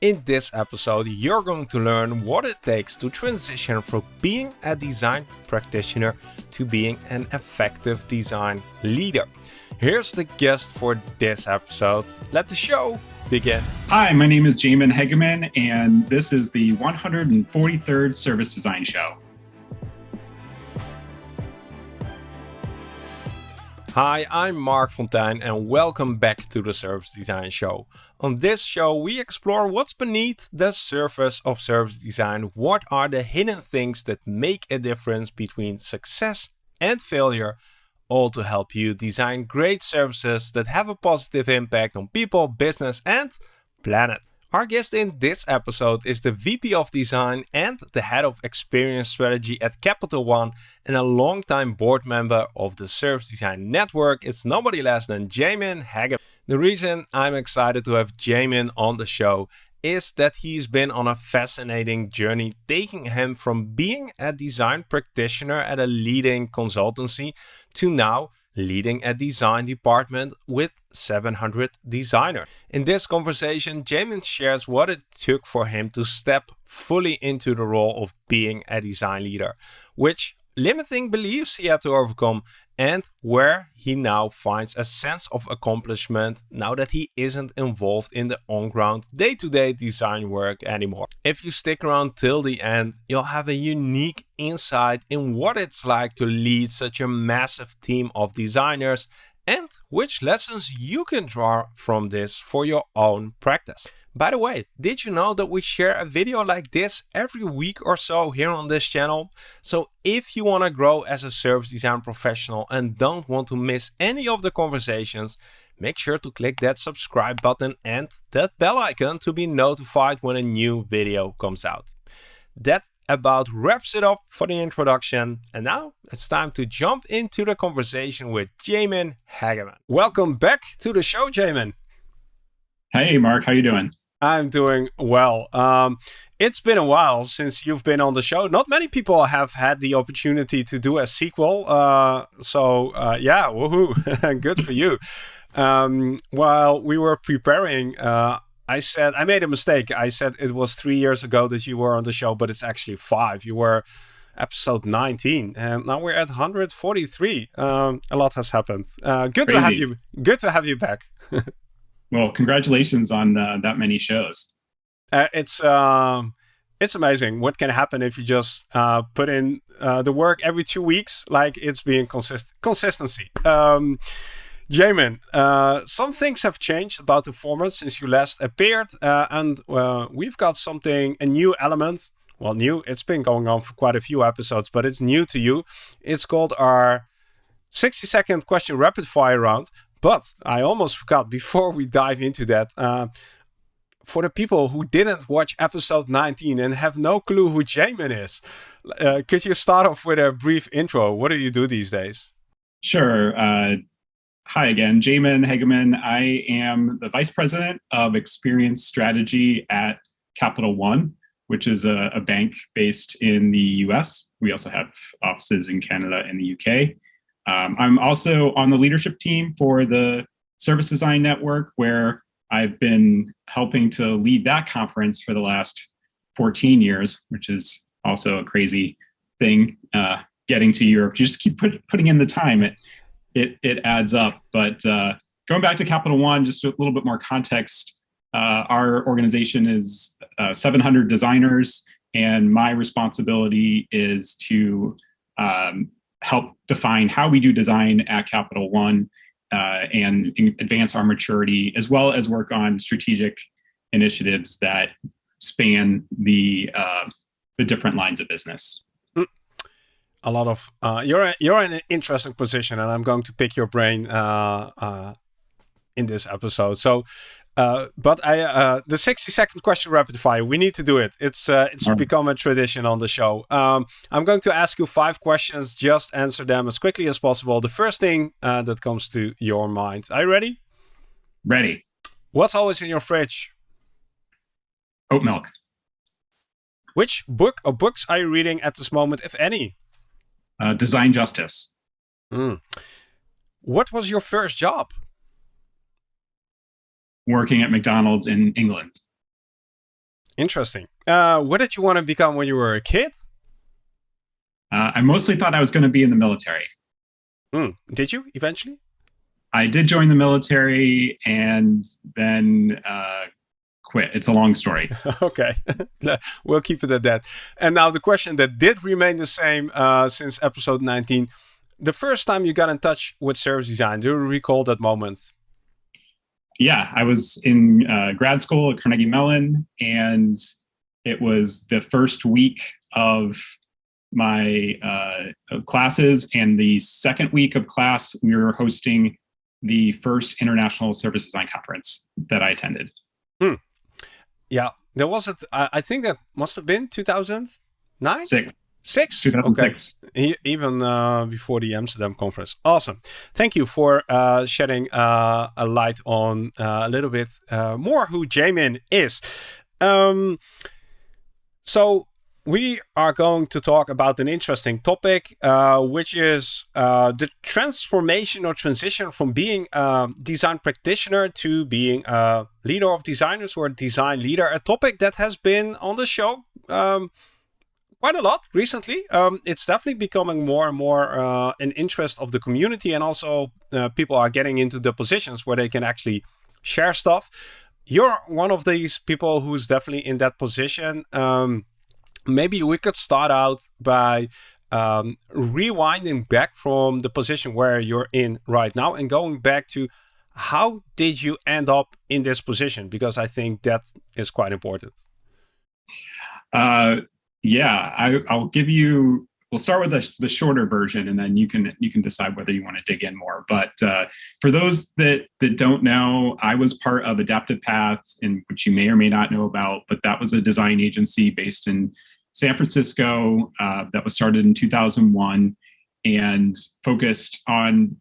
In this episode, you're going to learn what it takes to transition from being a design practitioner to being an effective design leader. Here's the guest for this episode. Let the show begin. Hi, my name is Jamin Hegeman, and this is the 143rd Service Design Show. Hi, I'm Marc Fonteijn and welcome back to the Service Design Show. On this show, we explore what's beneath the surface of service design. What are the hidden things that make a difference between success and failure, all to help you design great services that have a positive impact on people, business, and planet. Our guest in this episode is the VP of Design and the Head of Experience Strategy at Capital One and a longtime board member of the Service Design Network. It's nobody less than Jamin Hegeman. The reason I'm excited to have Jamin on the show is that he's been on a fascinating journey taking him from being a design practitioner at a leading consultancy to now leading a design department with 700 designers. In this conversation, Jamin shares what it took for him to step fully into the role of being a design leader, which limiting beliefs he had to overcome, and where he now finds a sense of accomplishment now that he isn't involved in the on-ground day-to-day design work anymore. If you stick around till the end, you'll have a unique insight in what it's like to lead such a massive team of designers and which lessons you can draw from this for your own practice. By the way, did you know that we share a video like this every week or so here on this channel? So if you want to grow as a service design professional and don't want to miss any of the conversations, make sure to click that subscribe button and that bell icon to be notified when a new video comes out. That about wraps it up for the introduction. And now it's time to jump into the conversation with Jamin Hegeman. Welcome back to the show, Jamin. Hey, Marc, how you doing? I'm doing well. Um, it's been a while since you've been on the show. Not many people have had the opportunity to do a sequel. Uh, so uh, yeah, woohoo, good for you. Um, while we were preparing, uh, I said I made a mistake. I said it was three years ago that you were on the show, but it's actually five. You were episode 19 and now we're at 143 um, a lot has happened uh, good Crazy. to have you good to have you back Well, congratulations on uh, that many shows. Uh, it's um, it's amazing what can happen if you just uh, put in uh, the work every two weeks, like it's being consist consistency. Um, Jamin, uh, some things have changed about the format since you last appeared, uh, and we've got something, a new element. Well, new, it's been going on for quite a few episodes, but it's new to you. It's called our 60 second question rapid fire round, but I almost forgot before we dive into that. Uh, for the people who didn't watch episode 19 and have no clue who Jamin is, uh, could you start off with a brief intro? What do you do these days? Sure. Uh, hi again, Jamin Hegeman. I am the Vice President of Experience Strategy at Capital One, which is a, a bank based in the US. We also have offices in Canada and the UK. Um, I'm also on the leadership team for the Service Design Network, where I've been helping to lead that conference for the last 14 years, which is also a crazy thing. Uh, getting to Europe, you just keep put, putting in the time. It it it adds up. But uh, going back to Capital One, just a little bit more context. Uh, our organization is uh, 700 designers, and my responsibility is to um, help define how we do design at Capital One uh, and advance our maturity, as well as work on strategic initiatives that span the uh, the different lines of business. A lot of uh, you're you're in an interesting position, and I'm going to pick your brain uh, uh, in this episode. So uh, but I, uh, the 60 second question rapid fire, we need to do it. It's uh, it's right. become a tradition on the show. Um, I'm going to ask you five questions. Just answer them as quickly as possible. The first thing uh, that comes to your mind. Are you ready? Ready. What's always in your fridge? Oat milk. Which book or books are you reading at this moment, if any? Uh, Design Justice. Mm. What was your first job? Working at McDonald's in England. Interesting. Uh, what did you want to become when you were a kid? Uh, I mostly thought I was going to be in the military. Mm. Did you eventually? I did join the military and then uh, quit. It's a long story. okay, we'll keep it at that. And now the question that did remain the same uh, since episode 19. The first time you got in touch with service design, do you recall that moment? Yeah, I was in uh, grad school at Carnegie Mellon, and it was the first week of my uh, classes. And the second week of class, we were hosting the first International Service Design Conference that I attended. Hmm. Yeah, there was it. I think that must have been 2009? Six. Six? Okay. even uh, before the Amsterdam conference. Awesome. Thank you for uh, shedding uh, a light on uh, a little bit uh, more who Jamin is. Um, so we are going to talk about an interesting topic, uh, which is uh, the transformation or transition from being a design practitioner to being a leader of designers or a design leader. A topic that has been on the show um, quite a lot recently. Um, it's definitely becoming more and more uh, an interest of the community, and also uh, people are getting into the positions where they can actually share stuff. You're one of these people who's definitely in that position. Um, maybe we could start out by um, rewinding back from the position where you're in right now and going back to how did you end up in this position? Because I think that is quite important. Uh, yeah, I, I'll give you we'll start with the, the, shorter version and then you can you can decide whether you want to dig in more. But uh, for those that that don't know i was part of adaptive path in which you may or may not know about but that was a design agency based in san francisco uh, that was started in 2001 and focused on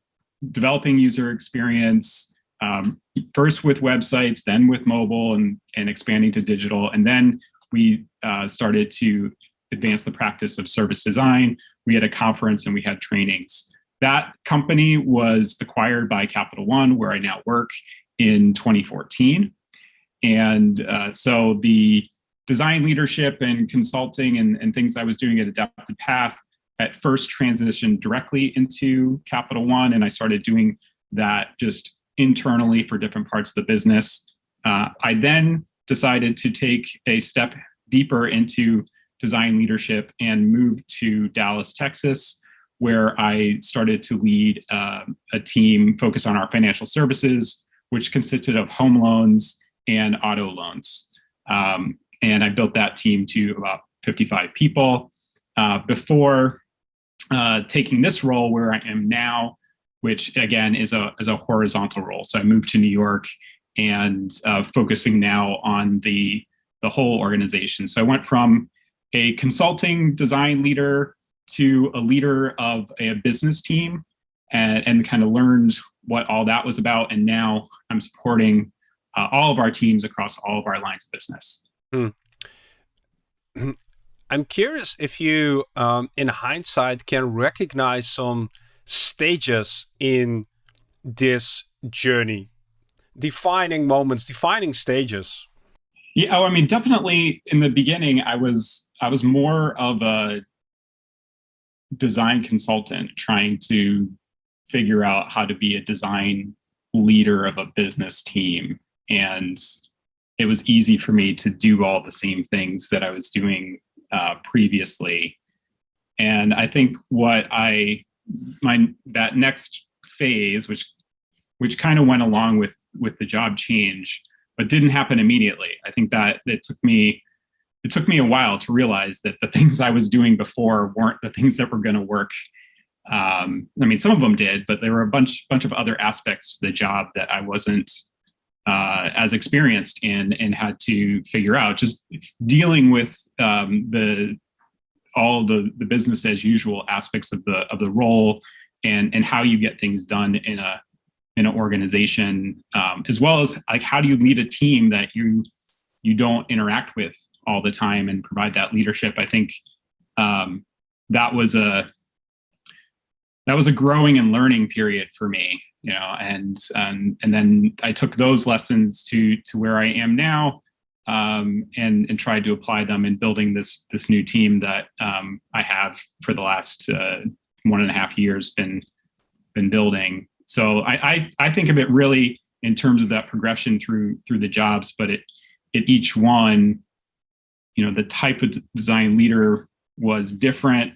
developing user experience um, first with websites then with mobile and and expanding to digital and then we uh, started to advance the practice of service design. We had a conference and we had trainings. That company was acquired by Capital One, where I now work in 2014. And uh, so the design leadership and consulting and, and things I was doing at Adaptive Path at first transitioned directly into Capital One, and I started doing that just internally for different parts of the business. Uh, I then decided to take a step deeper into design leadership and moved to Dallas, Texas, where I started to lead uh, a team focused on our financial services, which consisted of home loans and auto loans. Um, and I built that team to about 55 people. Uh, before uh, taking this role where I am now, which again is a, is a horizontal role. So I moved to New York and uh, focusing now on the, the whole organization. So I went from a consulting design leader to a leader of a business team and, and kind of learned what all that was about. And now I'm supporting uh, all of our teams across all of our lines of business. Hmm. I'm curious if you, um, in hindsight, can recognize some stages in this journey defining moments, defining stages? Yeah, oh, I mean, definitely in the beginning, I was I was more of a design consultant trying to figure out how to be a design leader of a business team. And it was easy for me to do all the same things that I was doing uh, previously. And I think what I, my, that next phase, which which kind of went along with with the job change, but didn't happen immediately. I think that it took me it took me a while to realize that the things I was doing before weren't the things that were going to work. Um, I mean, some of them did, but there were a bunch bunch of other aspects to the job that I wasn't uh, as experienced in and had to figure out. Just dealing with um, the all the the business as usual aspects of the of the role and and how you get things done in a in an organization, um, as well as like how do you lead a team that you you don't interact with all the time and provide that leadership. I think um, that was a that was a growing and learning period for me, you know, and and and then I took those lessons to to where I am now. um, and and tried to apply them in building this this new team that um, I have for the last uh, one and a half years been been building. So I, I I think of it really in terms of that progression through through the jobs, but it at each one, you know, the type of design leader was different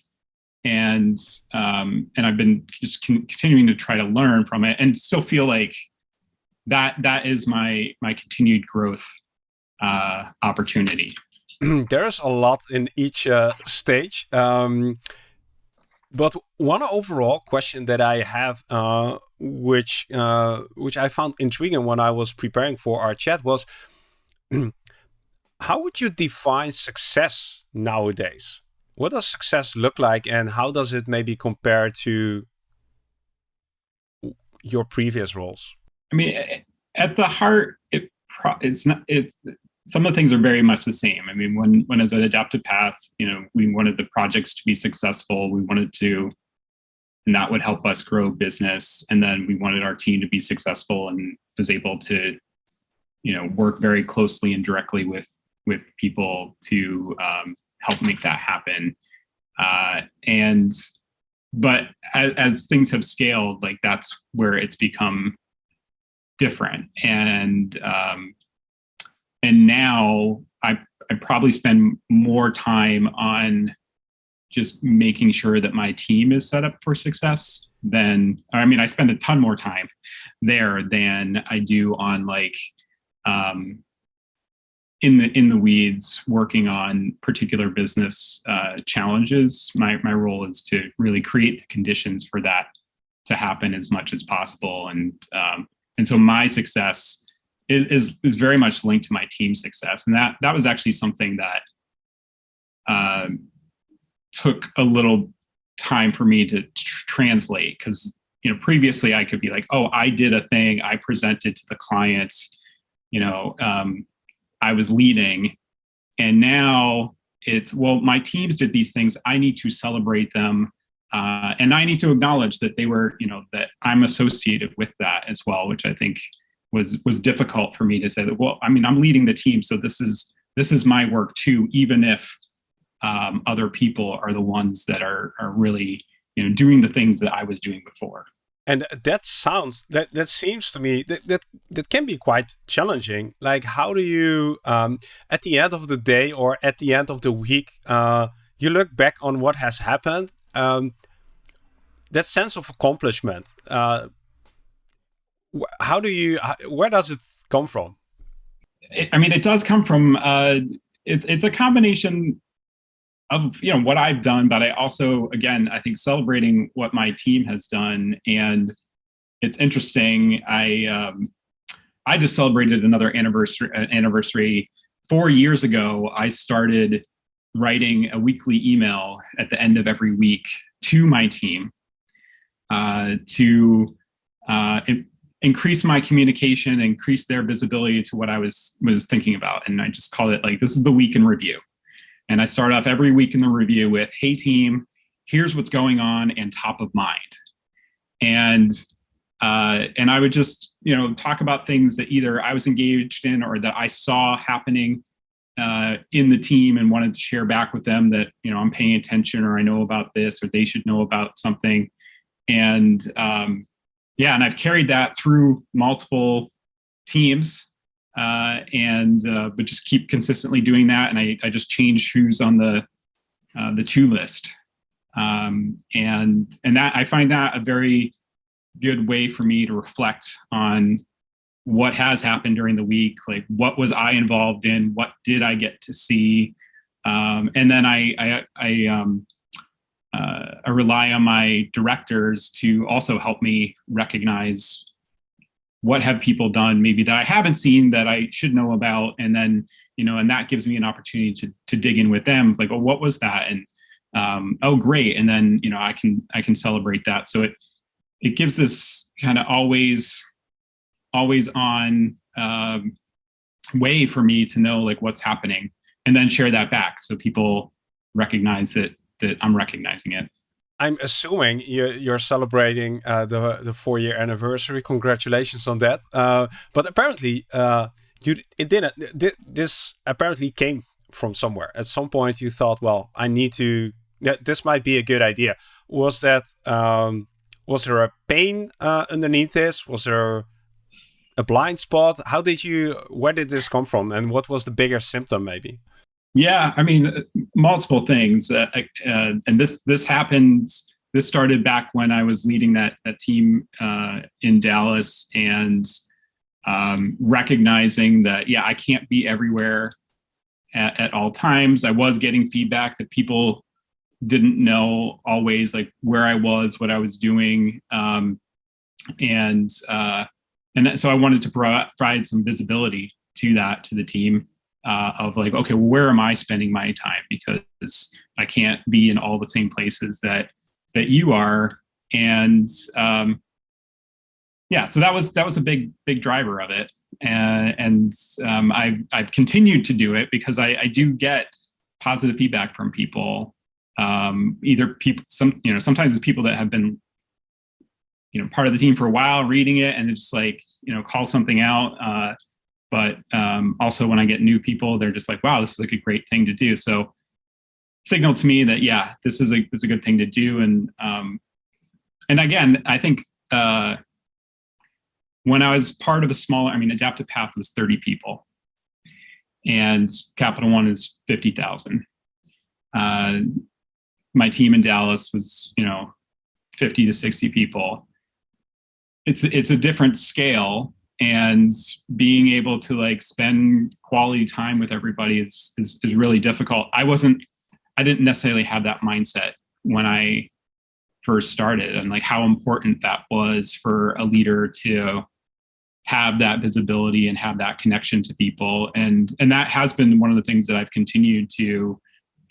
and um, and I've been just continuing to try to learn from it and still feel like that that is my my continued growth uh, opportunity. There's a lot in each uh, stage. Um, but one overall question that I have, uh, which uh, which I found intriguing when I was preparing for our chat, was how would you define success nowadays? What does success look like, and how does it maybe compare to your previous roles? I mean, at the heart, it it's not it's some of the things are very much the same. I mean, when when as an adaptive path, you know, we wanted the projects to be successful. We wanted to, and that would help us grow business. And then we wanted our team to be successful and was able to, you know, work very closely and directly with with people to um, help make that happen. Uh, and but as, as things have scaled, like that's where it's become different. And um, and now I I probably spend more time on just making sure that my team is set up for success than I mean I spend a ton more time there than I do on like um, in the in the weeds working on particular business uh, challenges. My my role is to really create the conditions for that to happen as much as possible, and um, and so my success is, is is very much linked to my team success, and that that was actually something that uh, took a little time for me to tr translate because you know previously I could be like, oh, I did a thing, I presented to the clients, you know. Um, I was leading. And now it's, well, my teams did these things. I need to celebrate them. Uh, and I need to acknowledge that they were, you know, that I'm associated with that as well, which I think was was difficult for me to say that. Well, I mean, I'm leading the team, so this is this is my work too, even if um, other people are the ones that are are really, you know, doing the things that I was doing before and that sounds that that seems to me that that, that can be quite challenging like how do you um, at the end of the day or at the end of the week uh, you look back on what has happened um, that sense of accomplishment uh, how do you where does it come from i mean it does come from uh, it's it's a combination of you know what I've done, but I also again I think celebrating what my team has done, and it's interesting. I um, I just celebrated another anniversary uh, anniversary four years ago. I started writing a weekly email at the end of every week to my team uh, to uh, increase my communication, increase their visibility to what I was was thinking about, and I just called it like this is the week in review. And I start off every week in the review with, hey team, here's what's going on and top of mind. And uh, and I would just, you know, talk about things that either I was engaged in or that I saw happening uh, in the team and wanted to share back with them that, you know, I'm paying attention or I know about this or they should know about something. And um, yeah, and I've carried that through multiple teams uh, and uh, but just keep consistently doing that. And I, I just change who's on the uh, the to list, um, and and that I find that a very good way for me to reflect on what has happened during the week. Like what was I involved in? What did I get to see? Um, and then I I, I um, uh, I rely on my directors to also help me recognize what have people done maybe that I haven't seen that I should know about, and then you know, and that gives me an opportunity to to dig in with them, like, oh, what was that, and um, oh, great, and then you know, I can I can celebrate that. So it it gives this kind of always always on um, way for me to know like what's happening, and then share that back so people recognize that that I'm recognizing it. I'm assuming you're, you're celebrating uh, the the four year anniversary. Congratulations on that! Uh, but apparently, uh, you it didn't. This apparently came from somewhere. At some point, you thought, well, I need to. This might be a good idea. Was that um, was there a pain uh, underneath this? Was there a blind spot? How did you? Where did this come from? And what was the bigger symptom, maybe? Yeah, I mean, multiple things. Uh, uh, and this this happened. This started back when I was leading that that team uh, in Dallas, and um, recognizing that yeah, I can't be everywhere at, at all times. I was getting feedback that people didn't know always like where I was, what I was doing, um, and uh, and so I wanted to provide some visibility to that to the team uh, of like, okay, where am I spending my time? Because I can't be in all the same places that that you are, and um, yeah, so that was that was a big big driver of it, and and um, I've I've continued to do it because I, I do get positive feedback from people. Um, either people some you know sometimes it's people that have been you know part of the team for a while reading it and it's like you know call something out uh, but um, also when i get new people they're just like wow this is like a great thing to do. So signal to me that yeah this is a this is a good thing to do. And um, and again i think uh, when i was part of a smaller i mean adaptive path was 30 people. And capital one is 50000 uh, my team in Dallas was, you know, 50 to 60 people. It's it's a different scale and being able to like spend quality time with everybody is, is is really difficult. I wasn't I didn't necessarily have that mindset when I first started and like how important that was for a leader to have that visibility and have that connection to people and and that has been one of the things that I've continued to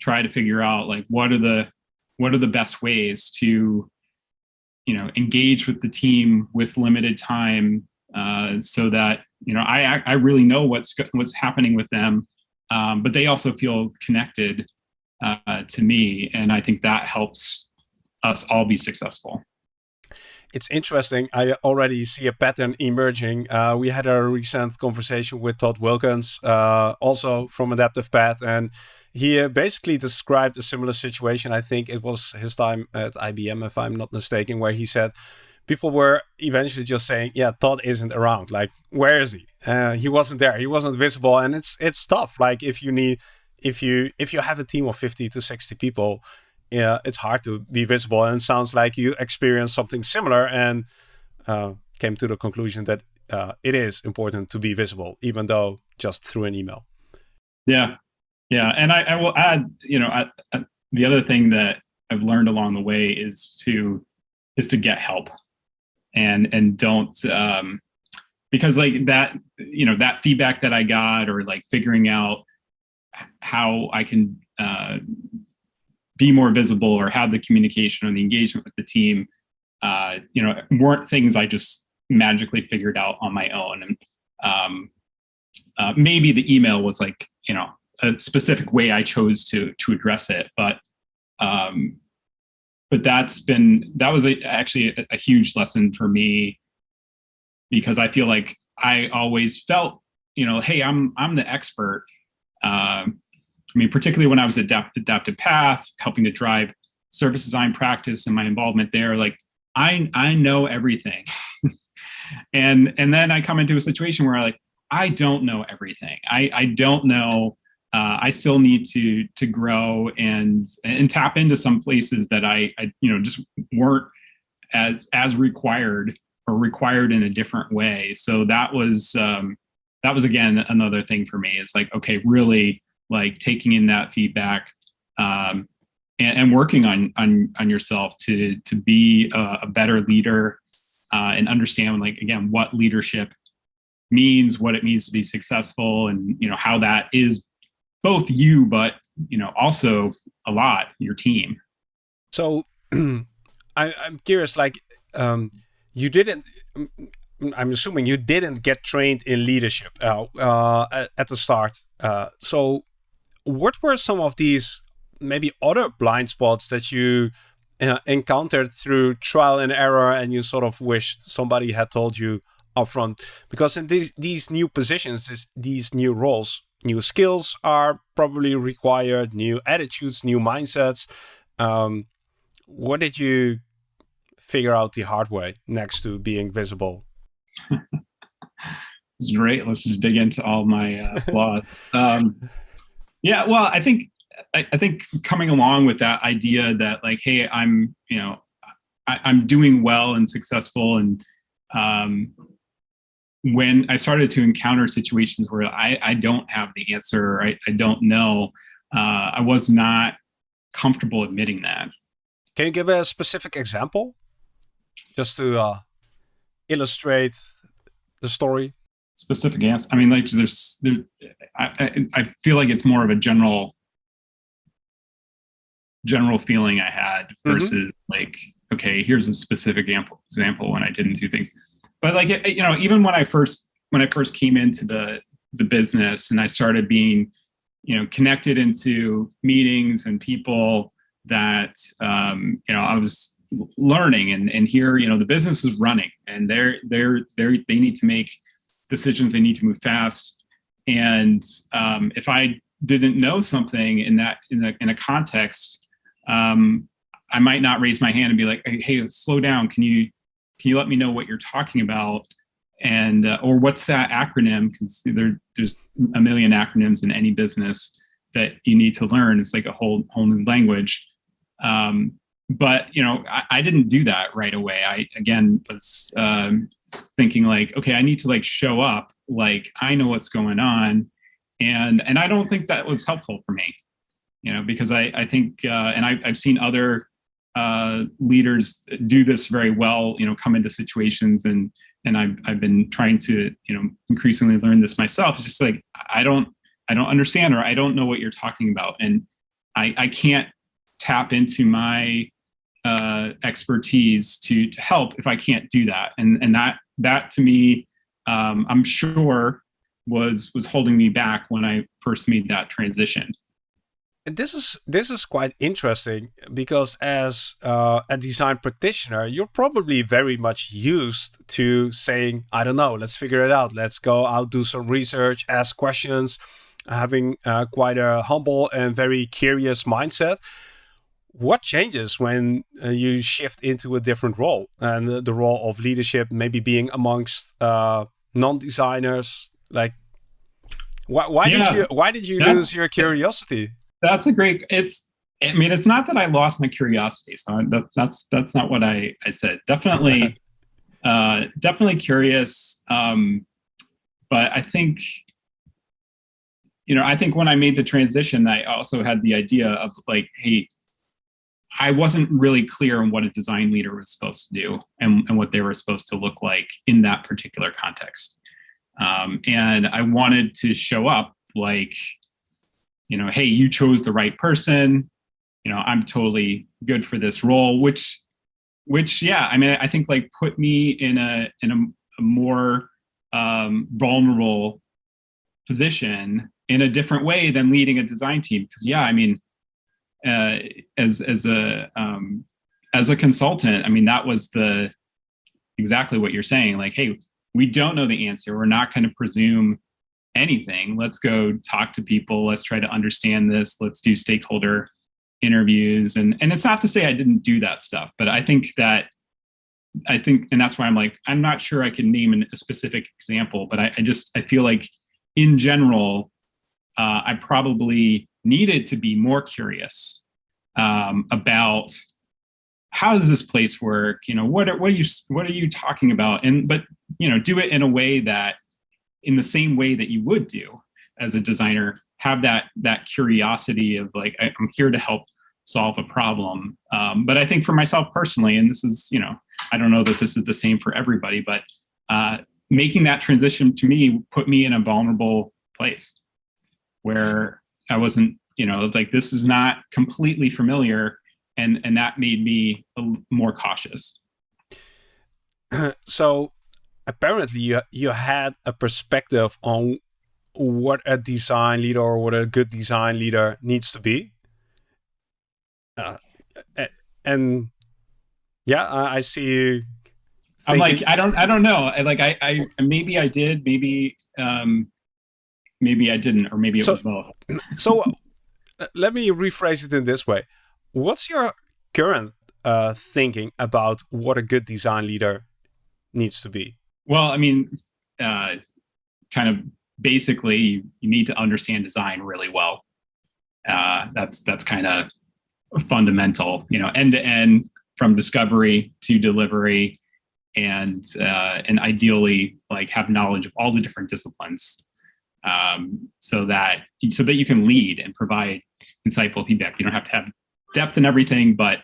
try to figure out like what are the what are the best ways to you know engage with the team with limited time uh, so that you know I I really know what's what's happening with them, um, but they also feel connected uh, to me, and I think that helps us all be successful. It's interesting. I already see a pattern emerging. Uh, we had a recent conversation with Todd Wilkins, uh, also from Adaptive Path, and he uh, basically described a similar situation. I think it was his time at IBM, if I'm not mistaken, where he said people were eventually just saying, "Yeah, Todd isn't around. Like, where is he? Uh, he wasn't there. He wasn't visible." And it's it's tough. Like, if you need, if you if you have a team of 50 to 60 people, yeah, it's hard to be visible. And it sounds like you experienced something similar and uh, came to the conclusion that uh, it is important to be visible, even though just through an email. Yeah, yeah, and I, I will add, you know, I, I, the other thing that I've learned along the way is to is to get help, and and don't um, because like that, you know, that feedback that I got or like figuring out how I can uh, be more visible or have the communication or the engagement with the team, uh, you know, weren't things I just magically figured out on my own. And um, uh, maybe the email was like, you know, a specific way I chose to to address it, but um, but that's been that was a, actually a, a, huge lesson for me because I feel like I always felt you know hey I'm I'm the expert. Um, I mean, particularly when I was at Adapt- Adaptive Path, helping to drive service design practice and my involvement there, like I I know everything, and and then I come into a situation where I like I don't know everything. I I don't know uh, I still need to to grow and and tap into some places that I, I you know just weren't as as required or required in a different way. So that was um, that was again another thing for me. It's like okay, really like taking in that feedback um, and, and, working on on on yourself to to be a, a better leader uh, and understand like again what leadership means, what it means to be successful, and you know how that is both you, but you know, also a lot your team. So I, am curious, like um, you didn't. I'm assuming you didn't get trained in leadership uh, uh, at the start. Uh, so, what were some of these maybe other blind spots that you uh, encountered through trial and error, and you sort of wished somebody had told you upfront because in these these new positions, this, these new roles, new skills are probably required, new attitudes, new mindsets. Um, what did you figure out the hard way next to being visible? it's great. Let's just dig into all my uh, flaws. um, yeah, well, I think I, I, think coming along with that idea that like, hey, I'm you know, I, am doing well and successful, and um, when I started to encounter situations where I, I don't have the answer, I, I don't know, uh, I was not comfortable admitting that. Can you give a specific example, just to uh, illustrate the story? Specific answer. I mean, like there's, there, I, I, I feel like it's more of a general, general feeling I had mm-hmm. versus mm -hmm. like, okay, here's a specific example example when I didn't do things. But like, you know, even when I first when I first came into the the business and I started being, you know, connected into meetings and people that um, you know I was learning and and here you know the business is running and they're they're they're they need to make decisions. They need to move fast. And um, if I didn't know something in that in a in a context um, I might not raise my hand and be like hey slow down. Can you can you let me know what you're talking about? And uh, or what's that acronym? Because there, there's a million acronyms in any business that you need to learn. It's like a whole whole new language. Um, but you know, I, I, didn't do that right away. I again was um, thinking like, okay, I need to like show up, like I know what's going on, and and I don't think that was helpful for me, you know, because I I think uh, and I, I've seen other uh, leaders do this very well, you know, come into situations and and I've I've been trying to you know increasingly learn this myself. It's just like I don't I don't understand or I don't know what you're talking about, and I I can't tap into my uh, expertise to to help if I can't do that. And and that that to me, um, I'm sure was was holding me back when I first made that transition. And this is this is quite interesting because as uh, a design practitioner, you're probably very much used to saying, "I don't know, let's figure it out. Let's go out, do some research, ask questions." Having uh, quite a humble and very curious mindset what changes when uh, you shift into a different role and the role of leadership maybe being amongst uh, non-designers like why, why yeah. did you why did you yeah. lose your curiosity that's a great it's i mean it's not that i lost my curiosity so that, that's that's not what i i said definitely uh definitely curious um but i think you know i think when i made the transition i also had the idea of like hey I wasn't really clear on what a design leader was supposed to do and, and what they were supposed to look like in that particular context. Um, and I wanted to show up like, you know, hey, you chose the right person. You know, I'm totally good for this role, which, which, yeah, I mean, I think like put me in a in a, a more um, vulnerable position in a different way than leading a design team. Because yeah, I mean, uh, as as a um, as a consultant, I mean, that was the exactly what you're saying. Like, hey, we don't know the answer. We're not going to presume anything. Let's go talk to people. Let's try to understand this. Let's do stakeholder interviews. And and it's not to say I didn't do that stuff, but I think that I think, and that's why I'm like, I'm not sure I can name an, a specific example, but I, I, just I feel like in general, uh, I probably needed to be more curious um, about how does this place work? You know, what are, what are you what are you talking about? And but you know, do it in a way that, in the same way that you would do as a designer, have that that curiosity of like I'm here to help solve a problem. Um, but I think for myself personally, and this is you know, I don't know that this is the same for everybody, but uh, making that transition to me put me in a vulnerable place where I wasn't, you know, it's like this is not completely familiar, and and that made me more cautious. so apparently you you had a perspective on what a design leader or what a good design leader needs to be. Uh, and yeah, I see you I'm like, I don't, I don't know. I like, I, I maybe I did, maybe, um, maybe I didn't, or maybe it so, was both. So, uh, let me rephrase it in this way: What's your current uh, thinking about what a good design leader needs to be? Well, I mean, uh, kind of basically, you, you need to understand design really well. Uh, that's that's kind of fundamental, you know, end to end from discovery to delivery and uh, and ideally like have knowledge of all the different disciplines um, so that so that you can lead and provide insightful feedback you don't have to have depth in everything but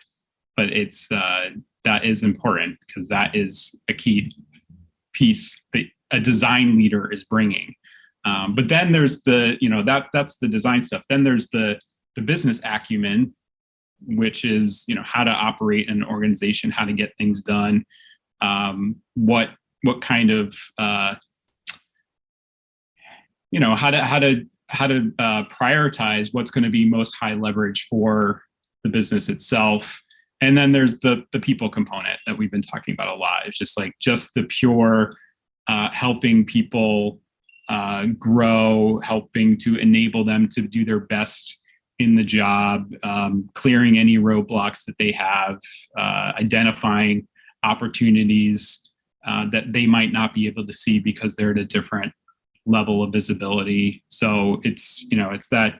but it's uh, that is important because that is a key piece that a design leader is bringing. Um, but then there's the you know that that's the design stuff. Then there's the the business acumen which is you know how to operate an organization how to get things done um, what what kind of uh, you know how to how to how to uh, prioritize what's going to be most high leverage for the business itself and then there's the the people component that we've been talking about a lot it's just like just the pure uh, helping people uh, grow helping to enable them to do their best in the job um, clearing any roadblocks that they have uh, identifying opportunities uh, that they might not be able to see because they're at a different level of visibility. So it's, you know, it's that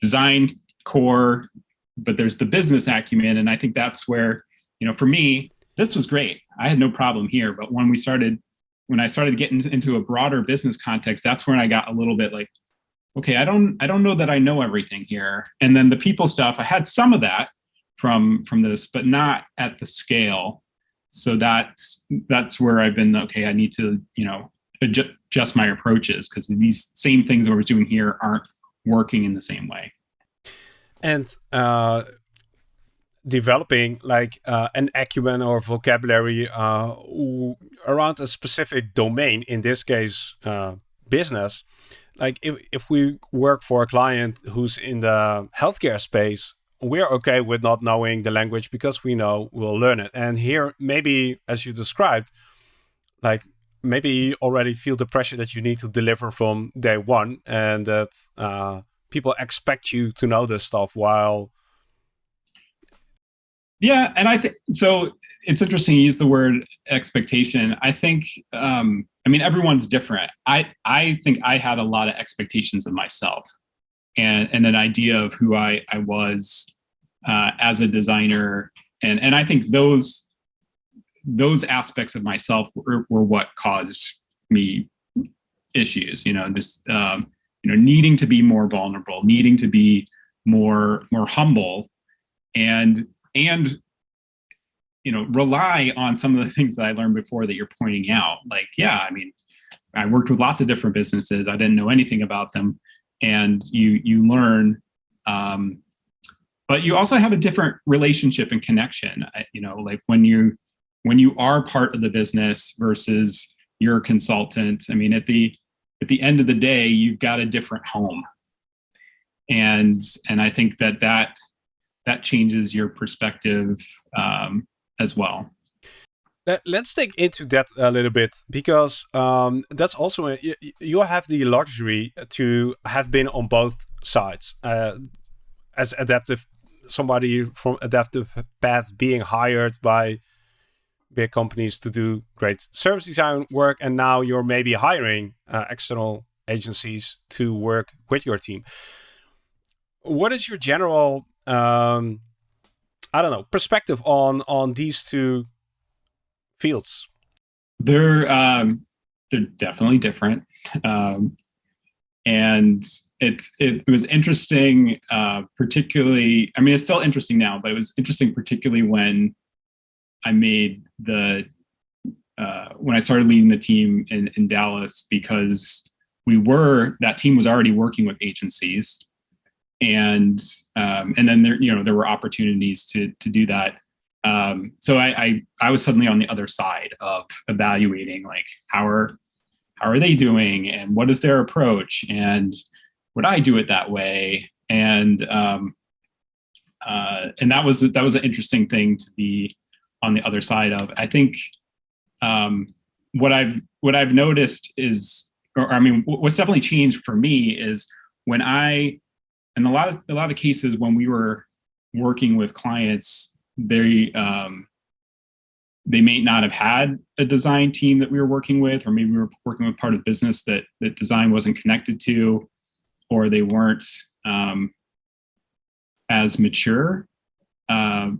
design core, but there's the business acumen. And I think that's where, you know, for me, this was great. I had no problem here. But when we started, when I started getting into a broader business context, that's when I got a little bit like, okay, I don't, I don't know that I know everything here. And then the people stuff, I had some of that, from from this, but not at the scale. So that's that's where I've been. Okay, I need to you know adjust my approaches because these same things that we're doing here aren't working in the same way. And uh, developing like uh, an acumen or vocabulary uh, around a specific domain, in this case, uh, business. Like if, if we work for a client who's in the healthcare space, we're okay with not knowing the language because we know we'll learn it. And here, maybe as you described, like maybe you already feel the pressure that you need to deliver from day one and that uh, people expect you to know this stuff while. Yeah, and I think so. It's interesting you use the word expectation. I think, um, I mean, everyone's different. I I think I had a lot of expectations of myself and, and an idea of who I, I was uh, as a designer. And, and I think those, those aspects of myself were, were what caused me issues, you know, just, um, you know, needing to be more vulnerable, needing to be more, more humble and, and, you know, rely on some of the things that I learned before that you're pointing out. Like, yeah, I mean, I worked with lots of different businesses. I didn't know anything about them and you you learn um, but you also have a different relationship and connection you know like when you when you are part of the business versus you're a consultant i mean at the at the end of the day you've got a different home. And and i think that that that changes your perspective um, as well. Let's dig into that a little bit because um, that's also a, you, you, have the luxury to have been on both sides uh, as adaptive somebody from adaptive path being hired by big companies to do great service design work and now you're maybe hiring uh, external agencies to work with your team what is your general um, i don't know perspective on on these two fields? They're um, they're definitely different, um, and it's it, was interesting, uh, particularly. I mean, it's still interesting now, but it was interesting, particularly when I made the uh, when I started leading the team in, in Dallas because we were that team was already working with agencies. And um, and then there you know there were opportunities to to do that. Um, so I, I, I was suddenly on the other side of evaluating like how are how are they doing and what is their approach and would I do it that way? And um, uh, and that was that was an interesting thing to be on the other side of. I think um, what I've what I've noticed is, or, I mean, what's definitely changed for me is when I, in a lot of a lot of cases when we were working with clients, they um, they may not have had a design team that we were working with, or maybe we were working with part of business that that design wasn't connected to, or they weren't um, as mature. Uh,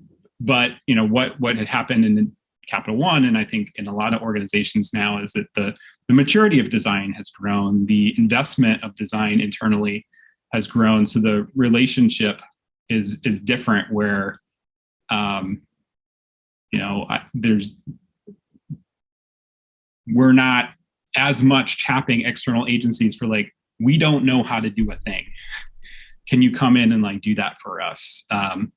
but you know what what had happened in Capital One, and I think in a lot of organizations now, is that the the maturity of design has grown, the investment of design internally has grown, so the relationship is is different. Where um, you know I, there's we're not as much tapping external agencies for like we don't know how to do a thing. Can you come in and like do that for us? Um,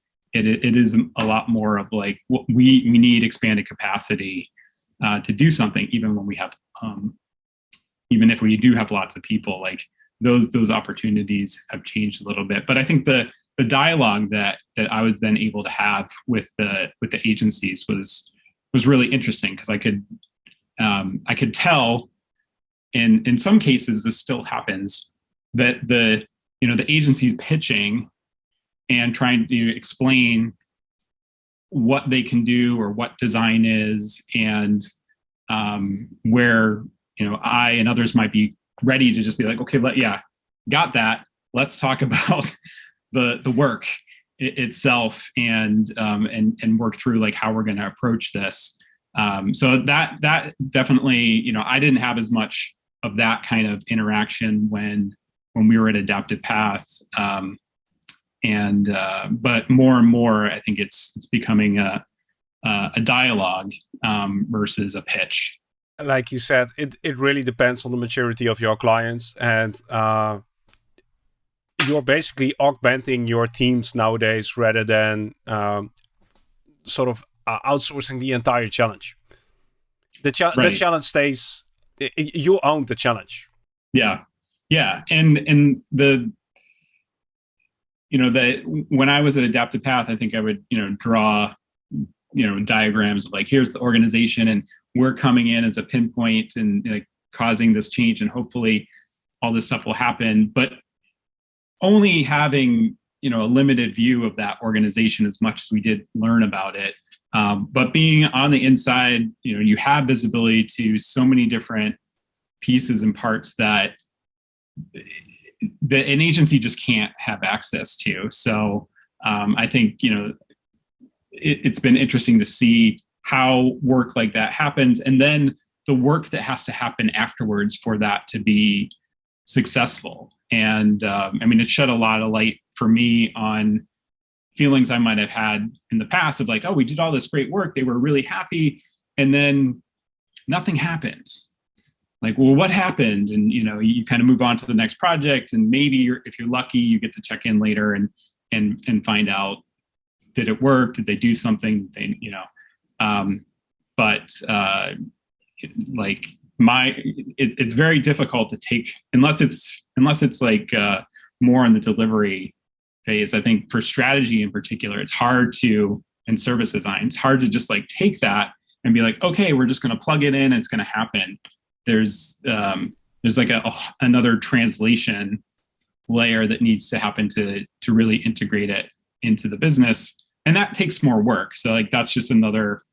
it, it is a lot more of like we we need expanded capacity uh, to do something even when we have um, even if we do have lots of people like those those opportunities have changed a little bit. But i think the the dialogue that that i was then able to have with the with the agencies was was really interesting because i could um, i could tell in in some cases this still happens that the you know the agency's pitching and trying to explain what they can do or what design is and um, where you know I and others might be ready to just be like, okay, let yeah, got that. Let's talk about the the work it, itself and um, and and work through like how we're going to approach this. Um, so that that definitely you know I didn't have as much of that kind of interaction when when we were at Adaptive Path. Um, and uh, but more and more, I think it's it's becoming a a dialogue um, versus a pitch. Like you said, it it really depends on the maturity of your clients, and uh, you're basically augmenting your teams nowadays rather than um, sort of uh, outsourcing the entire challenge. The, cha right. the challenge stays. You own the challenge. Yeah, yeah, and and the you know that when I was at Adaptive Path, I think I would you know draw you know diagrams of like here's the organization and we're coming in as a pinpoint and like causing this change and hopefully all this stuff will happen. But only having you know a limited view of that organization as much as we did learn about it. Um, but being on the inside you know you have visibility to so many different pieces and parts that that an agency just can't have access to. So um, I think you know it, it's been interesting to see how work like that happens, and then the work that has to happen afterwards for that to be successful. And um, I mean, it shed a lot of light for me on feelings I might have had in the past of like, oh, we did all this great work, they were really happy, and then nothing happens like well what happened? And you know you kind of move on to the next project and maybe you're, if you're lucky you get to check in later and and and find out did it work? Did they do something? They you know um but uh like my it, it's very difficult to take unless it's unless it's like uh more in the delivery phase i think for strategy in particular it's hard to and service design it's hard to just like take that and be like okay we're just going to plug it in it's going to happen there's um, there's like a, a, another translation layer that needs to happen to to really integrate it into the business. And that takes more work. So like that's just another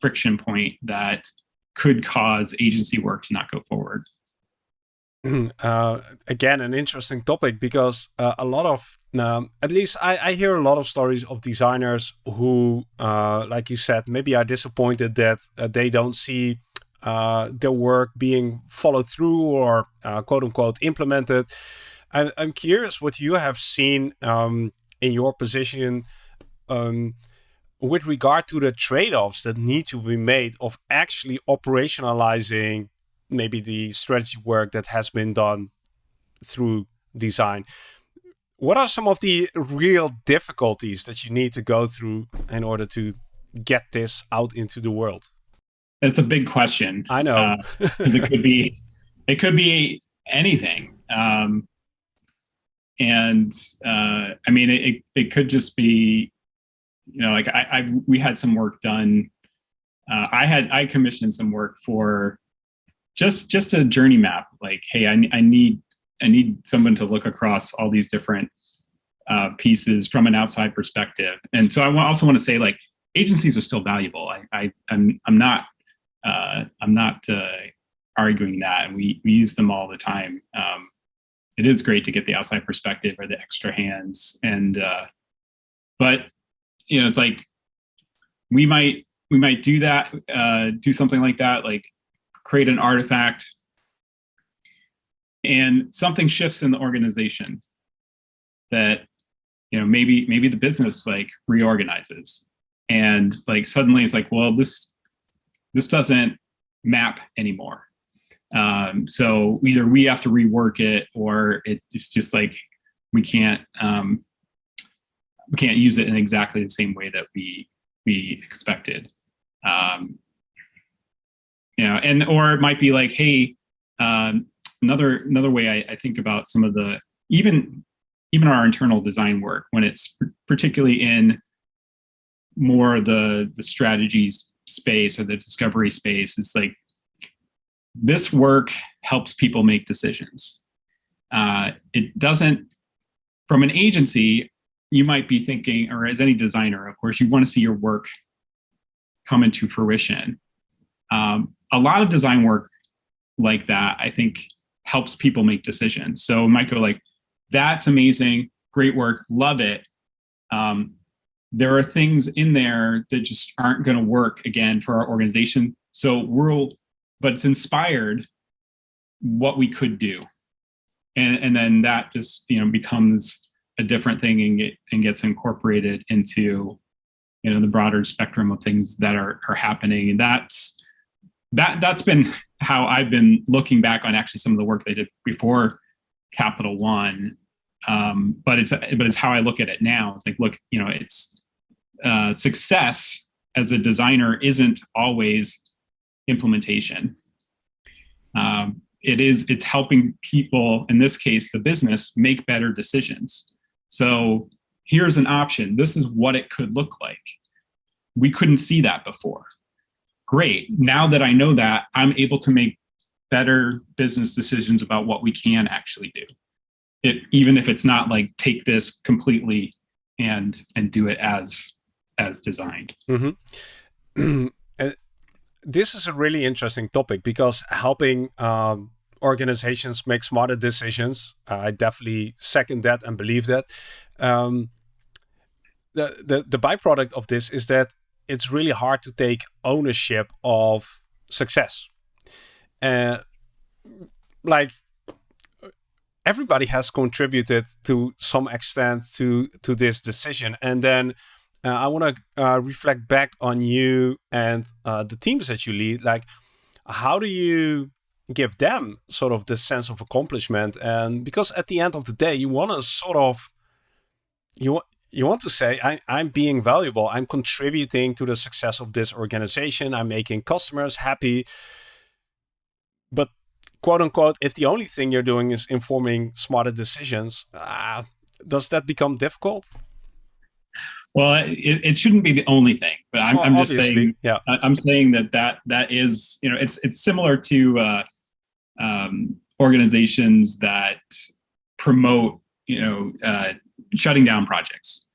friction point that could cause agency work to not go forward. Mm-hmm. uh, again an interesting topic because uh, a lot of um, at least I, I, hear a lot of stories of designers who uh, like you said maybe are disappointed that uh, they don't see uh, their work being followed through or uh, quote unquote implemented. I, I'm curious what you have seen um, in your position um, with regard to the trade-offs that need to be made of actually operationalizing maybe the strategy work that has been done through design. What are some of the real difficulties that you need to go through in order to get this out into the world? It's a big question. I know. Uh, it could be, it could be anything. Um, and uh, I mean, it, it could just be, you know, like I, I, we had some work done uh, I had I commissioned some work for just just a journey map. Like, hey, I, I need I need someone to look across all these different uh, pieces from an outside perspective. And so I also want to say, like, agencies are still valuable. I, I I'm I'm not uh, I'm not uh, arguing that, and we we use them all the time. Um, it is great to get the outside perspective or the extra hands, and uh, but you know, it's like we might we might do that, uh, do something like that, like create an artifact, and something shifts in the organization that you know maybe maybe the business like reorganizes and like suddenly it's like well this this doesn't map anymore. Um, so either we have to rework it or it's just like we can't um, we can't use it in exactly the same way that we we expected. Um, you know and or it might be like hey um, another another way I, I think about some of the even even our internal design work when it's particularly in more the the strategies space or the discovery space is like this work helps people make decisions. Uh, it doesn't from an agency you might be thinking or as any designer of course you want to see your work come into fruition. Um, a lot of design work like that i think helps people make decisions. So it might go like that's amazing great work love it. Um, there are things in there that just aren't going to work again for our organization. So we'll, but it's inspired what we could do. And, and then that just, you know, becomes a different thing and, get, and gets incorporated into, you know, the broader spectrum of things that are, are happening. And that's, that, that's been how I've been looking back on actually some of the work they did before Capital One. Um, but it's, but it's how I look at it now. It's like, look, you know, it's, uh, success as a designer isn't always implementation. Um, it is it's helping people in this case the business make better decisions. So here's an option. This is what it could look like. We couldn't see that before. Great. Now that i know that i'm able to make better business decisions about what we can actually do. It, even if it's not like take this completely and and do it as as designed. Mm-hmm. this is a really interesting topic because helping um, organizations make smarter decisions, I definitely second that and believe that. Um, the, the the byproduct of this is that it's really hard to take ownership of success. Uh, like everybody has contributed to some extent to to this decision, and then uh, I want to uh, reflect back on you and uh, the teams that you lead. Like, how do you give them sort of the sense of accomplishment? And because at the end of the day, you want to sort of you you want to say, I, I'm being valuable. I'm contributing to the success of this organization. I'm making customers happy. But quote unquote, if the only thing you're doing is informing smarter decisions, uh, does that become difficult? Well, it, it shouldn't be the only thing, but I'm, well, I'm just saying. Yeah, I'm saying that that that is you know it's it's similar to uh, um, organizations that promote you know uh, shutting down projects,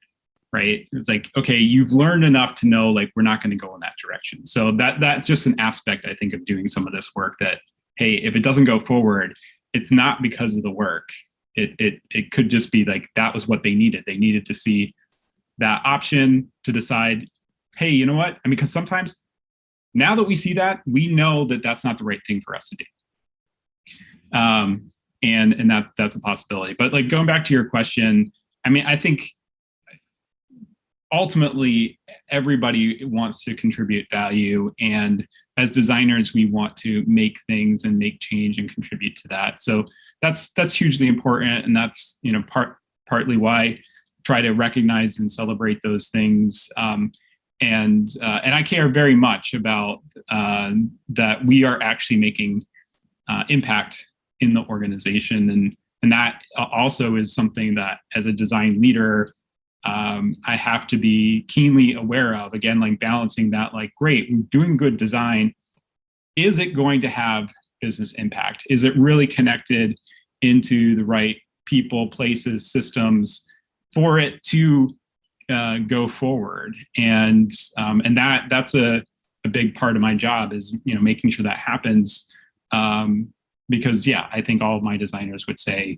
right? It's like okay, you've learned enough to know like we're not going to go in that direction. So that that's just an aspect I think of doing some of this work. That hey, if it doesn't go forward, it's not because of the work. It it it could just be like that was what they needed. They needed to see that option to decide, hey, you know what? I mean, because sometimes now that we see that, we know that that's not the right thing for us to do. Um, and and that that's a possibility. But like going back to your question, I mean, I think ultimately everybody wants to contribute value and as designers we want to make things and make change and contribute to that so that's that's hugely important and that's you know part partly why try to recognize and celebrate those things. Um, and uh, and I care very much about uh, that we are actually making uh, impact in the organization, and and that also is something that as a design leader, um, I have to be keenly aware of. Again, like balancing that, like, great, we're doing good design. Is it going to have business impact? Is it really connected into the right people, places, systems for it to uh, go forward? And um, and that that's a, a big part of my job is you know making sure that happens. Um, because yeah, I think all of my designers would say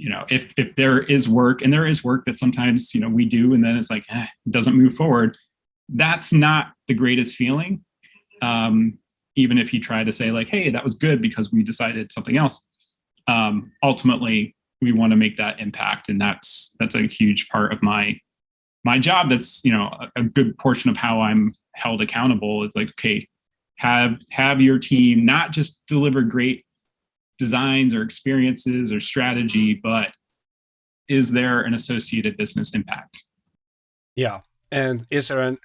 you know, if if there is work and there is work that sometimes you know we do and then it's like eh, it doesn't move forward, that's not the greatest feeling. Um, even if you try to say like, hey, that was good because we decided something else. Um, ultimately, we want to make that impact, and that's that's a huge part of my my job. That's you know a, a good portion of how I'm held accountable. Is like, okay, have have your team not just deliver great designs or experiences or strategy, but is there an associated business impact? Yeah. And is there an,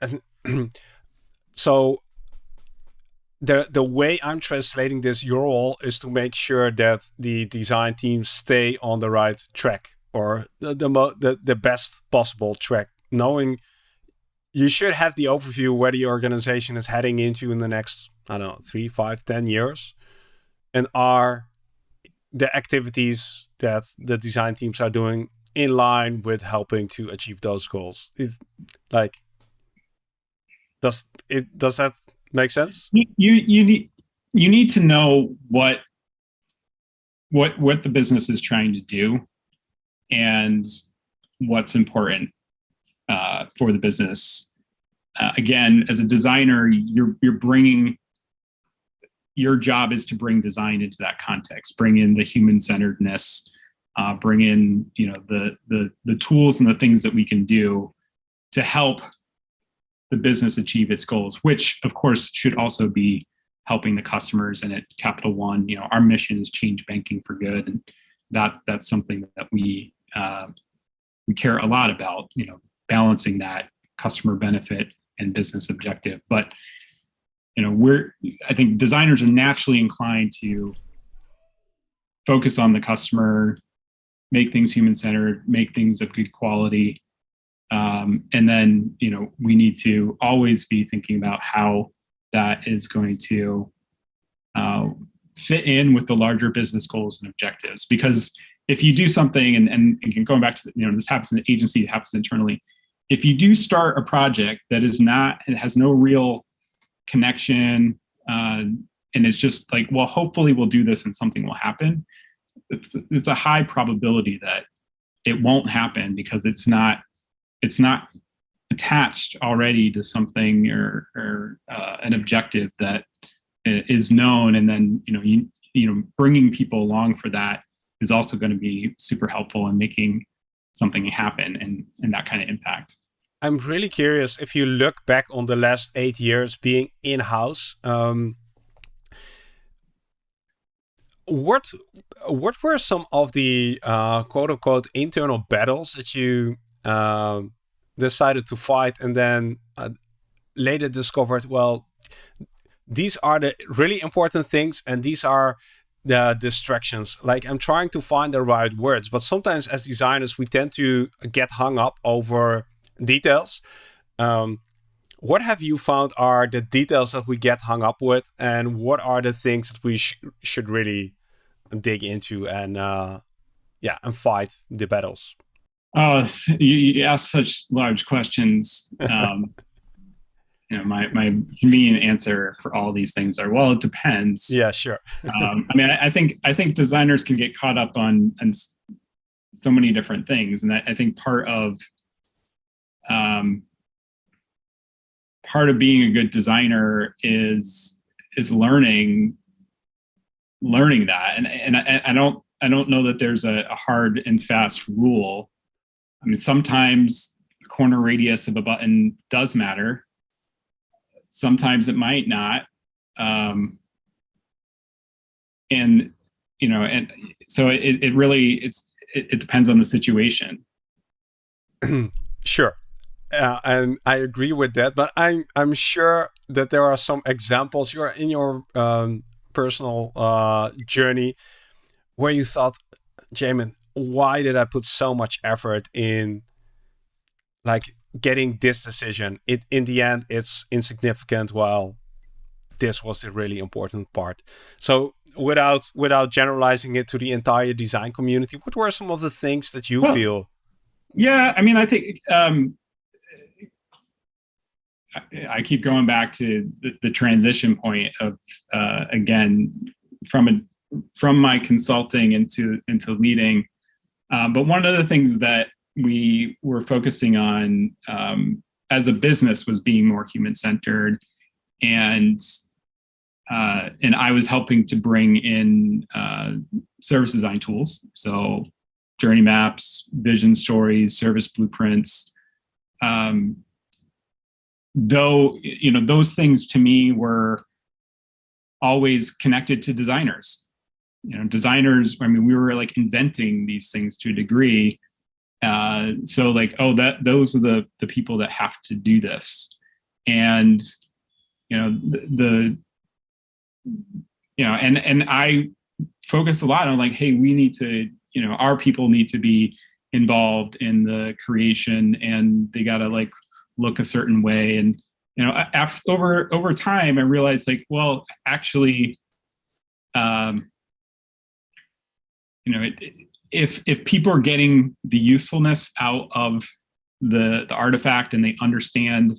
an so the the way I'm translating this role is to make sure that the design teams stay on the right track or the the, the, the best possible track, knowing you should have the overview where the organization is heading into in the next I don't know three, five, ten years, and are the activities that the design teams are doing in line with helping to achieve those goals. It's like does it does that make sense? You you need you need to know what what what the business is trying to do and what's important uh, for the business. Uh, again, as a designer, you're you're bringing your job is to bring design into that context, bring in the human centeredness, uh, bring in you know the the the tools and the things that we can do to help the business achieve its goals, which of course should also be helping the customers. And at Capital One, you know, our mission is change banking for good, and that that's something that we uh, we care a lot about. You know, balancing that customer benefit and business objective, but you know we're i think designers are naturally inclined to focus on the customer make things human centered make things of good quality um, and then you know we need to always be thinking about how that is going to uh, fit in with the larger business goals and objectives. Because if you do something and, and, and going back to you know this happens in the agency it happens internally. If you do start a project that is not it has no real connection uh, and it's just like well hopefully we'll do this and something will happen it's it's a high probability that it won't happen because it's not it's not attached already to something or or uh, an objective that is known and then you know you you know bringing people along for that is also going to be super helpful in making something happen and and that kind of impact I'm really curious if you look back on the last eight years being in house. Um, what what were some of the uh, quote unquote internal battles that you uh, decided to fight and then uh, later discovered? Well, these are the really important things, and these are the distractions. Like I'm trying to find the right words, but sometimes as designers we tend to get hung up over details. Um, what have you found are the details that we get hung up with, and what are the things that we sh should really dig into and uh, yeah, and fight the battles? Oh, you, you ask such large questions. Um, you know, my my convenient answer for all these things are well, it depends. Yeah, sure. um, I mean, I, I, think I think designers can get caught up on on so many different things, and I, I think part of um, part of being a good designer is is learning learning that and and I, I don't I don't know that there's a, a, hard and fast rule. I mean, sometimes the corner radius of a button does matter. Sometimes it might not. Um, and you know, and so it, it really it's it, it depends on the situation. sure. Uh, and I agree with that, but I'm I'm sure that there are some examples you're in your um, personal uh, journey where you thought, Jamin, why did I put so much effort in like getting this decision it in the end it's insignificant while this was the really important part so without without generalizing it to the entire design community what were some of the things that you well, feel yeah i mean i think um I keep going back to the, the transition point of uh, again from a from my consulting into into leading. Um, but one of the things that we were focusing on um, as a business was being more human centered, and uh, and I was helping to bring in uh, service design tools, so journey maps, vision stories, service blueprints. Um, though you know those things to me were always connected to designers you know designers i mean we were like inventing these things to a degree. Uh, so like oh that those are the the people that have to do this. And you know the, the you know and and i focus a lot on like hey we need to you know our people need to be involved in the creation and they got to like look a certain way. And you know after over over time i realized like well actually um you know it, if if people are getting the usefulness out of the the artifact and they understand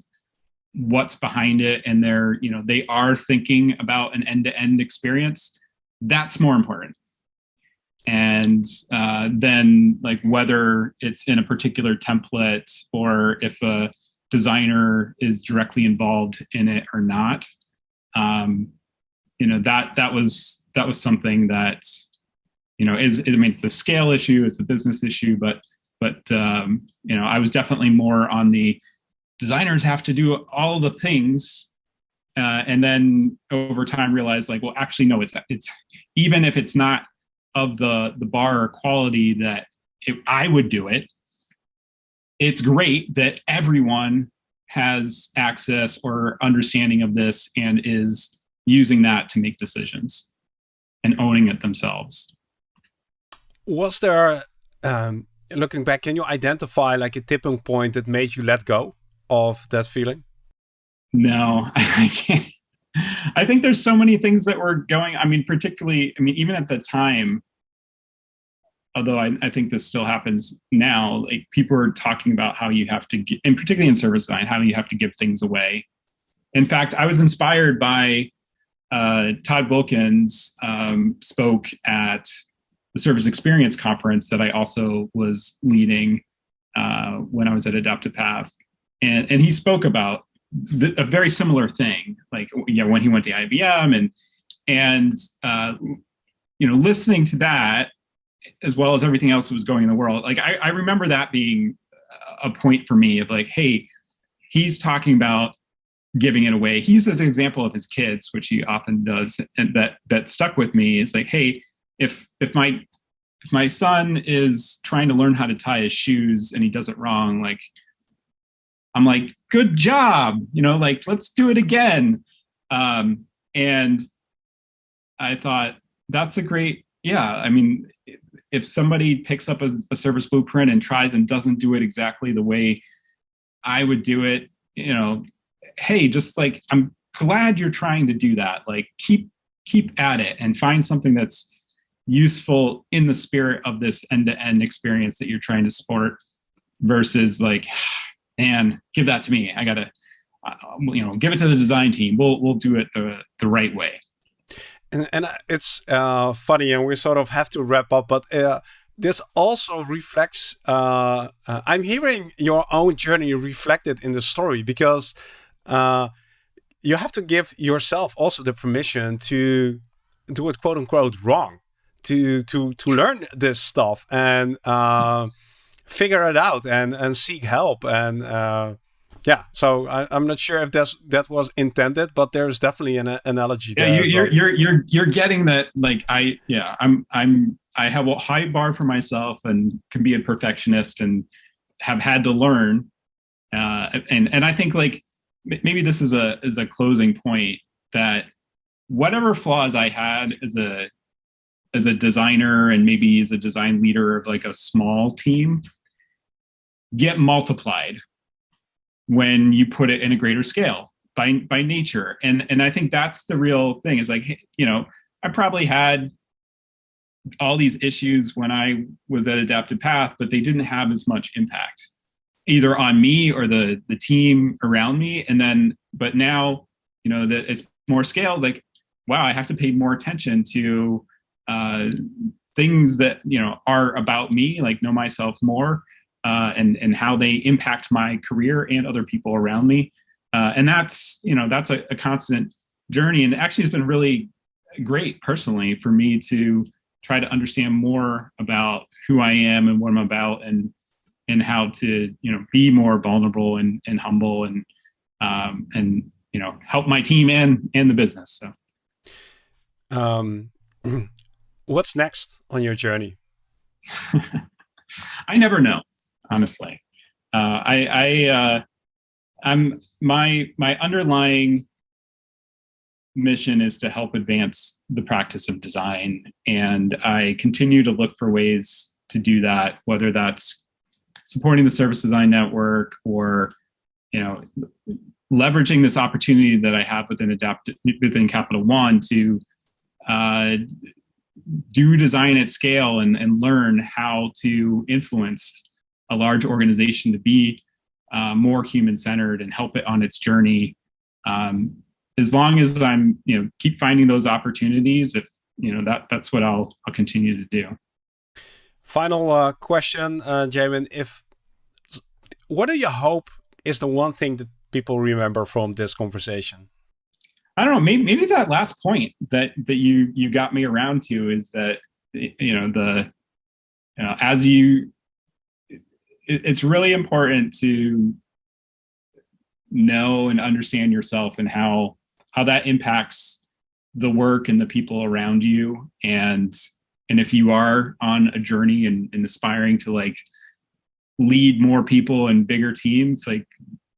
what's behind it and they're you know they are thinking about an end-to-end experience that's more important and uh, then like whether it's in a particular template or if a designer is directly involved in it or not. Um, you know that that was that was something that you know is I mean it's a scale issue, it's a business issue, but but um, you know I was definitely more on the designers have to do all the things uh, and then over time realize like well actually no it's it's even if it's not of the the bar quality that it, I would do it it's great that everyone has access or understanding of this and is using that to make decisions and owning it themselves. Was there, um, looking back, can you identify like a tipping point that made you let go of that feeling? No, I can't. I think there's so many things that were going. I mean, particularly, I mean, even at the time, although I, I, think this still happens now, like people are talking about how you have to, get, and particularly in service design, how you have to give things away. In fact, I was inspired by uh, Todd Wilkins um, spoke at the Service Experience Conference that I also was leading uh, when I was at Adaptive Path, and and he spoke about the, a very similar thing, like yeah, when he went to IBM and and uh, you know listening to that as well as everything else that was going in the world. Like I, I remember that being a point for me of like, hey, he's talking about giving it away. He uses an example of his kids, which he often does, and that that stuck with me is like, hey, if if my if my son is trying to learn how to tie his shoes and he does it wrong, like I'm like, good job, you know, like let's do it again. Um, and I thought that's a great, yeah. I mean, if somebody picks up a, a service blueprint and tries and doesn't do it exactly the way I would do it, you know, hey, just like I'm glad you're trying to do that. Like keep keep at it and find something that's useful in the spirit of this end-to-end experience that you're trying to support versus like man give that to me. I gotta uh, you know give it to the design team. We'll we'll do it the the right way. And, and it's uh, funny, and we sort of have to wrap up, but uh, this also reflects. Uh, uh I'm hearing your own journey reflected in the story because uh, you have to give yourself also the permission to do it, quote unquote, wrong, to to to learn this stuff and uh, figure it out and and seek help and yeah, so I, am not sure if that's that was intended, but there's definitely an analogy there. Yeah, you're, well. you're you're you're getting that. Like I, yeah, I'm I'm I have a high bar for myself and can be a perfectionist and have had to learn. Uh, and and I think like maybe this is a is a closing point that whatever flaws I had as a as a designer and maybe as a design leader of like a small team get multiplied when you put it in a greater scale by by nature. And and I think that's the real thing is like you know I probably had all these issues when I was at Adaptive Path, but they didn't have as much impact either on me or the the team around me. And then, but now, you know, that it's more scaled. Like, wow, I have to pay more attention to uh, things that you know are about me, like know myself more, uh, and and how they impact my career and other people around me. Uh, and that's you know that's a, a constant journey, and actually, it's been really great personally for me to try to understand more about who I am and what I'm about and and how to you know be more vulnerable and, and humble and um, and you know help my team and and the business so um, what's next on your journey I never know honestly uh, I I uh, I'm my my underlying mission is to help advance the practice of design. And I continue to look for ways to do that, whether that's supporting the service design network or, you know, leveraging this opportunity that I have within Adapt within Capital One to uh, do design at scale and, and learn how to influence a large organization to be uh, more human centered and help it on its journey um, as long as I'm, you know, keep finding those opportunities, if you know that that's what I'll I'll continue to do. Final uh, question, uh, Jamin. If what do you hope is the one thing that people remember from this conversation? I don't know. Maybe maybe that last point that that you you got me around to is that you know the you know, as you it, it's really important to know and understand yourself and how how that impacts the work and the people around you and and if you are on a journey and, and aspiring to like lead more people and bigger teams like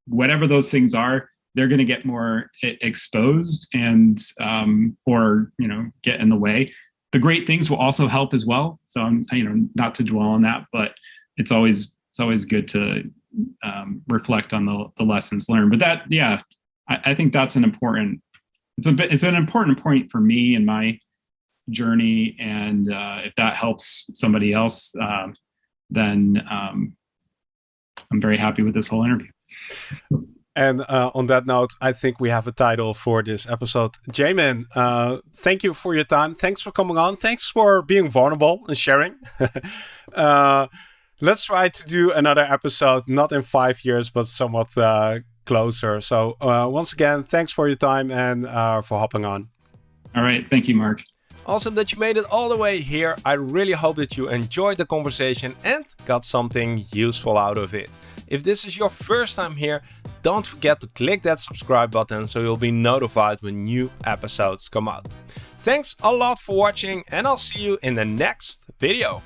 whatever those things are they're going to get more exposed and um, or you know get in the way. The great things will also help as well. So i'm you know not to dwell on that but it's always it's always good to um, reflect on the, the lessons learned. But that yeah I, I think that's an important it's a bit it's an important point for me in my journey. And uh, if that helps somebody else uh, then um, i'm very happy with this whole interview and uh, on that note, I think we have a title for this episode. Jamin, uh, thank you for your time. Thanks for coming on. Thanks for being vulnerable and sharing. uh, let's try to do another episode, not in five years, but somewhat uh, closer. So uh, once again, thanks for your time and uh, for hopping on. All right. Thank you, Marc. Awesome that you made it all the way here. I really hope that you enjoyed the conversation and got something useful out of it. If this is your first time here, don't forget to click that subscribe button so you'll be notified when new episodes come out. Thanks a lot for watching and I'll see you in the next video.